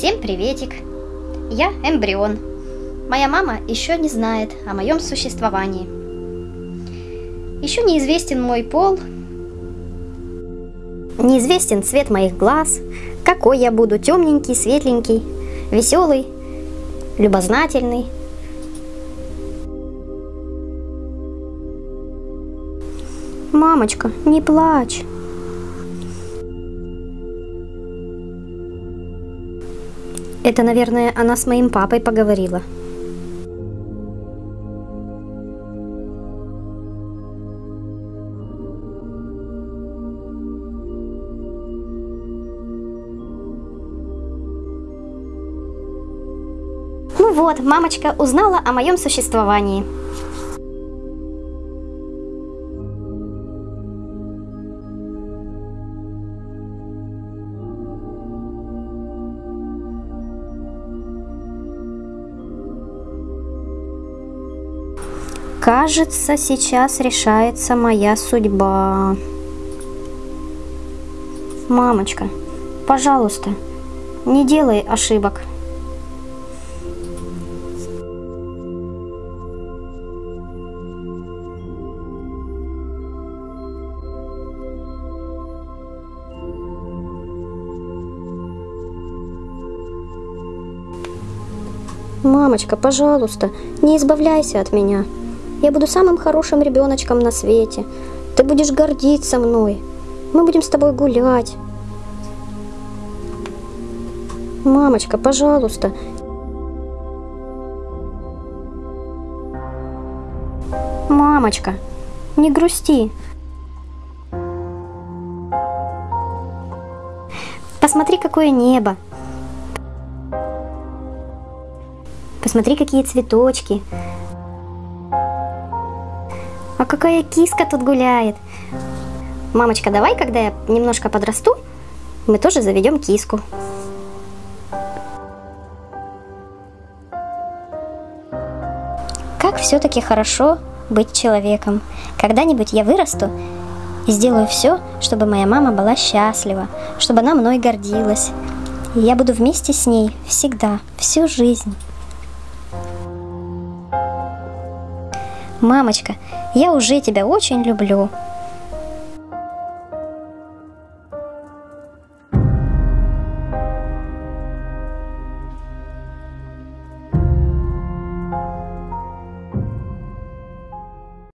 Всем приветик! Я эмбрион. Моя мама еще не знает о моем существовании. Еще неизвестен мой пол, неизвестен цвет моих глаз, какой я буду, темненький, светленький, веселый, любознательный. Мамочка, не плачь. Это, наверное, она с моим папой поговорила. Ну вот, мамочка узнала о моем существовании. Кажется, сейчас решается моя судьба. Мамочка, пожалуйста, не делай ошибок. Мамочка, пожалуйста, не избавляйся от меня. Я буду самым хорошим ребеночком на свете. Ты будешь гордиться мной. Мы будем с тобой гулять. Мамочка, пожалуйста. Мамочка, не грусти. Посмотри, какое небо. Посмотри, какие цветочки. Какая киска тут гуляет. Мамочка, давай, когда я немножко подрасту, мы тоже заведем киску. Как все-таки хорошо быть человеком. Когда-нибудь я вырасту и сделаю все, чтобы моя мама была счастлива, чтобы она мной гордилась. И я буду вместе с ней всегда, всю жизнь. Мамочка, я уже тебя очень люблю.